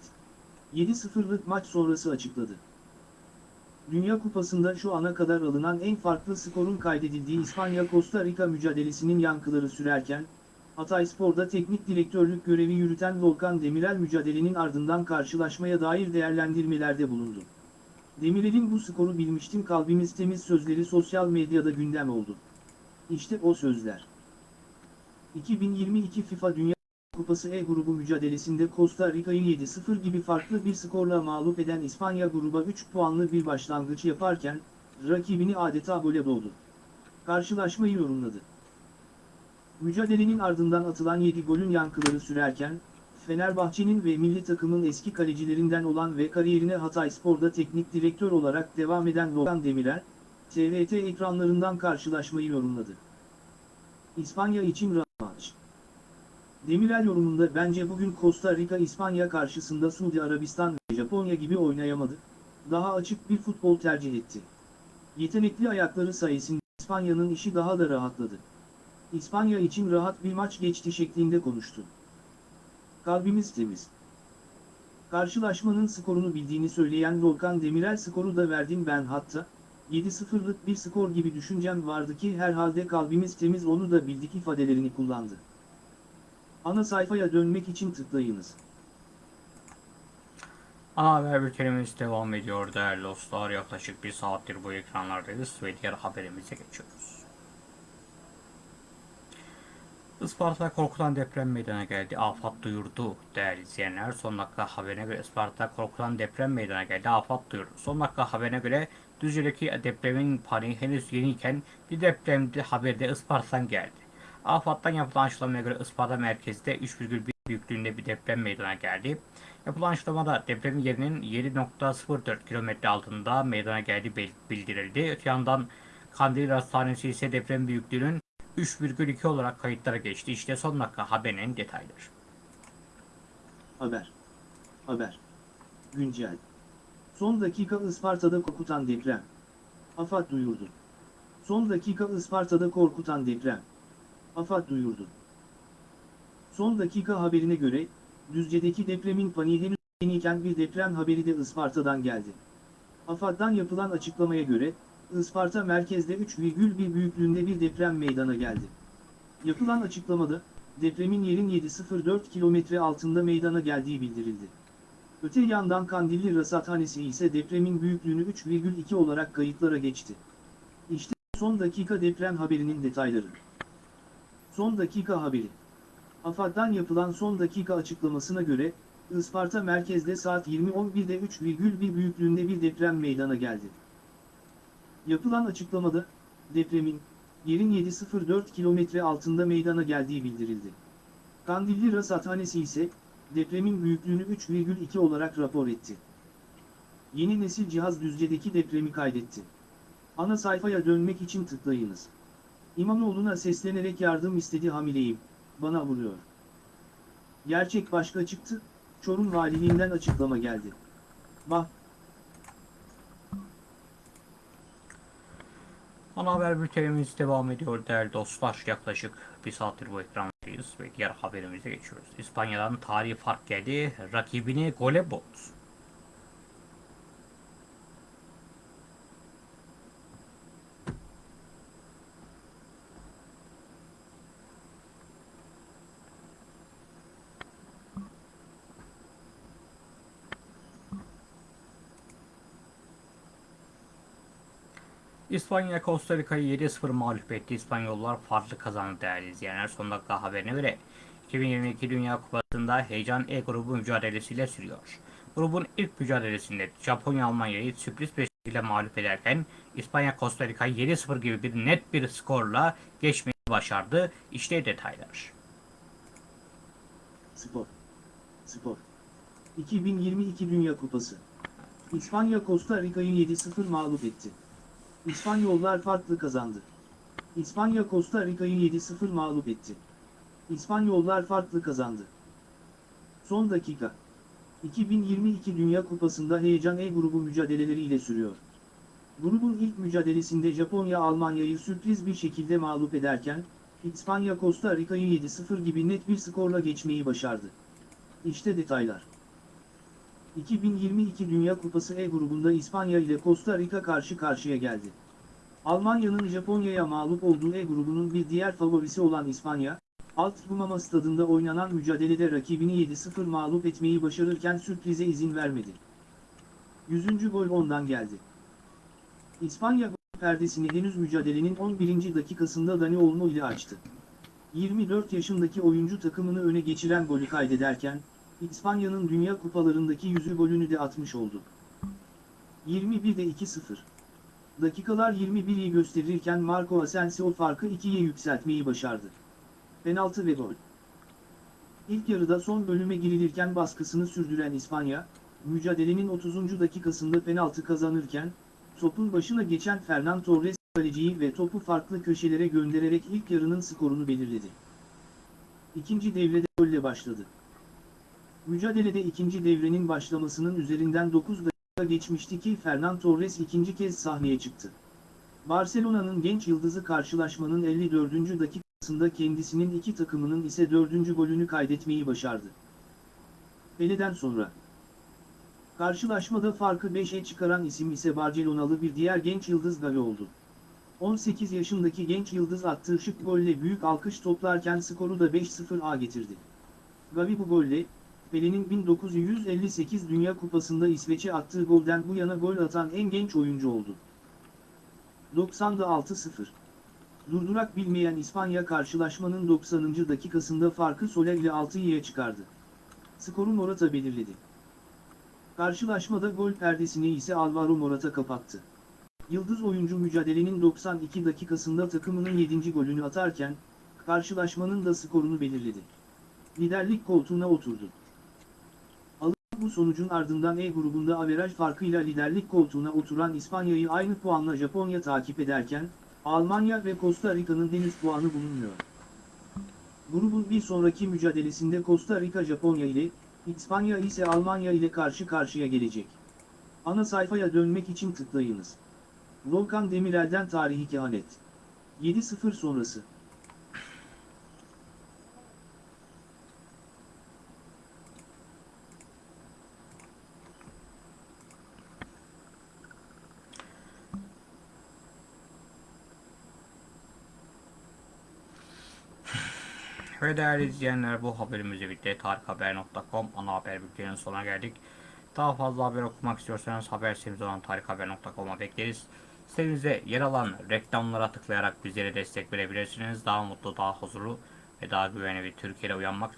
7-0'lık maç sonrası açıkladı. Dünya Kupası'nda şu ana kadar alınan en farklı skorun kaydedildiği İspanya-Costa Rica mücadelesinin yankıları sürerken, Hatayspor'da teknik direktörlük görevi yürüten Volkan Demirel mücadelenin ardından karşılaşmaya dair değerlendirmelerde bulundu. Demirel'in bu skoru bilmiştim kalbimiz temiz sözleri sosyal medyada gündem oldu. İşte o sözler. 2022 FIFA Dünya Kupası E grubu mücadelesinde Costa Rica'yı 7-0 gibi farklı bir skorla mağlup eden İspanya gruba 3 puanlı bir başlangıç yaparken, rakibini adeta gole boğdu. Karşılaşmayı yorumladı. Mücadelenin ardından atılan 7 golün yankıları sürerken, Fenerbahçe'nin ve milli takımın eski kalecilerinden olan ve kariyerine Hatayspor'da teknik direktör olarak devam eden Volkan Demirel, TRT ekranlarından karşılaşmayı yorumladı. İspanya için maç. Demirel yorumunda bence bugün Costa Rica İspanya karşısında Suudi Arabistan ve Japonya gibi oynayamadı, daha açık bir futbol tercih etti. Yetenekli ayakları sayesinde İspanya'nın işi daha da rahatladı. İspanya için rahat bir maç geçti şeklinde konuştu. Kalbimiz temiz. Karşılaşmanın skorunu bildiğini söyleyen Volkan Demirel skoru da verdim ben hatta, 7-0'lık bir skor gibi düşüncem vardı ki herhalde kalbimiz temiz onu da bildik ifadelerini kullandı. Ana sayfaya dönmek için tıklayınız. Ana haber bültenimiz devam ediyor değerli dostlar. Yaklaşık bir saattir bu ekranlardayız ve diğer haberimize geçiyoruz. Isparta korkutan deprem meydana geldi. Afat duyurdu değerli izleyenler. Son dakika haberine göre Isparta korkutan deprem meydana geldi. Afat duyurdu. Son dakika haberine göre Düzce'deki depremin paniği henüz yeniyken bir depremde haberde Isparta'dan geldi. AFAD'dan yapılan açıklamaya göre Isparta merkezde 3,1 büyüklüğünde bir deprem meydana geldi. Yapılan açıklamada depremin yerinin 7.04 kilometre altında meydana geldiği bildirildi. Öte yandan Kandil Hastanesi ise deprem büyüklüğünün 3,2 olarak kayıtlara geçti. İşte son dakika haberinin detayları. Haber. Haber. Güncel. Son dakika Isparta'da korkutan deprem. AFAD duyurdu. Son dakika Isparta'da korkutan deprem. AFAD duyurdu. Son dakika haberine göre, Düzce'deki depremin paniği henüz yeniyken bir deprem haberi de Isparta'dan geldi. AFAD'dan yapılan açıklamaya göre, Isparta merkezde 3,1 büyüklüğünde bir deprem meydana geldi. Yapılan açıklamada, depremin yerin 704 kilometre altında meydana geldiği bildirildi. Öte yandan Kandilli Rasathanesi ise depremin büyüklüğünü 3,2 olarak kayıtlara geçti. İşte son dakika deprem haberinin detayları. Son dakika haberi. AFAD'dan yapılan son dakika açıklamasına göre, Isparta merkezde saat 20.11'de 3,1 büyüklüğünde bir deprem meydana geldi. Yapılan açıklamada, depremin, yerin 704 kilometre altında meydana geldiği bildirildi. Kandilli Rasathanesi ise, depremin büyüklüğünü 3,2 olarak rapor etti. Yeni nesil cihaz Düzce'deki depremi kaydetti. Ana sayfaya dönmek için tıklayınız. İmamoğlu'na seslenerek yardım istedi hamileyim, bana vuruyor. Gerçek başka çıktı, Çorum Valiliğinden açıklama geldi. Bah, Ana haber bültenimiz devam ediyor değerli dostlar. Yaklaşık bir saattir bu ekrandayız ve diğer haberimize geçiyoruz. İspanya'dan tarihi fark geldi. Rakibini gole boğdu. İspanya Costa Rica'yı 7-0 mağlup etti. İspanyollar farklı kazandı değerli izleyenler. Son dakika haberine göre 2022 Dünya Kupası'nda heyecan E grubu mücadelesiyle sürüyor. Grubun ilk mücadelesinde Japonya Almanya'yı sürpriz bir şekilde mağlup ederken İspanya Costa Rica'yı 7-0 gibi bir net bir skorla geçmeyi başardı. İşte detaylar. Spor. Spor. 2022 Dünya Kupası. İspanya Costa Rica'yı 7-0 mağlup etti. İspanyollar farklı kazandı. İspanya Costa Rica'yı 7-0 mağlup etti. İspanyollar farklı kazandı. Son dakika. 2022 Dünya Kupası'nda heyecan E grubu mücadeleleriyle sürüyor. Grubun ilk mücadelesinde Japonya Almanya'yı sürpriz bir şekilde mağlup ederken, İspanya Costa Rica'yı 7-0 gibi net bir skorla geçmeyi başardı. İşte detaylar. 2022 Dünya Kupası E grubunda İspanya ile Costa Rica karşı karşıya geldi. Almanya'nın Japonya'ya mağlup olduğu E grubunun bir diğer favorisi olan İspanya, Alt Rumama stadında oynanan mücadelede rakibini 7-0 mağlup etmeyi başarırken sürprize izin vermedi. 100. gol ondan geldi. İspanya gol perdesini henüz mücadelenin 11. dakikasında Dani Olmo ile açtı. 24 yaşındaki oyuncu takımını öne geçiren golü kaydederken, İspanya'nın Dünya Kupalarındaki yüzü golünü de atmış oldu. 21'de 2-0. Dakikalar 21'i gösterirken Marco Asensio farkı 2'ye yükseltmeyi başardı. Penaltı ve gol. İlk yarıda son bölüme girilirken baskısını sürdüren İspanya, mücadelenin 30. dakikasında penaltı kazanırken, topun başına geçen Fernan Torres kaleciyi ve topu farklı köşelere göndererek ilk yarının skorunu belirledi. İkinci devrede golle başladı. Mücadelede ikinci devrenin başlamasının üzerinden 9 dakika geçmişti ki Fernan Torres ikinci kez sahneye çıktı. Barcelona'nın genç yıldızı karşılaşmanın 54. dakikasında kendisinin iki takımının ise dördüncü golünü kaydetmeyi başardı. Pele'den sonra Karşılaşmada farkı 5'e çıkaran isim ise Barcelonalı bir diğer genç yıldız Gavi oldu. 18 yaşındaki genç yıldız attığı şık golle büyük alkış toplarken skoru da 5-0'a getirdi. Gavi bu golle, Pele'nin 1958 Dünya Kupası'nda İsveç'e attığı golden bu yana gol atan en genç oyuncu oldu. 90'da 6-0. Durdurak bilmeyen İspanya karşılaşmanın 90. dakikasında farkı Soler ile 6'ya çıkardı. Skoru Morata belirledi. Karşılaşmada gol perdesini ise Alvaro Morata kapattı. Yıldız oyuncu mücadelenin 92 dakikasında takımının 7. golünü atarken, karşılaşmanın da skorunu belirledi. Liderlik koltuğuna oturdu. Bu sonucun ardından E grubunda averaj farkıyla liderlik koltuğuna oturan İspanya'yı aynı puanla Japonya takip ederken, Almanya ve Costa Rica'nın henüz puanı bulunmuyor. Grubun bir sonraki mücadelesinde Costa Rica Japonya ile, İspanya ise Almanya ile karşı karşıya gelecek. Ana sayfaya dönmek için tıklayınız. Volkan Demirel'den tarihi kehanet. 7-0 sonrası. Ve değerli izleyenler bu haberimizi bitti. Tarikhaber.com ana haber bülteninin sonuna geldik. Daha fazla haber okumak istiyorsanız haber sitemiz olan tarikhaber.com'a bekleriz. Sitemize yer alan reklamlara tıklayarak bizlere destek verebilirsiniz. Daha mutlu, daha huzurlu ve daha güvenli bir Türkiye'de uyanmak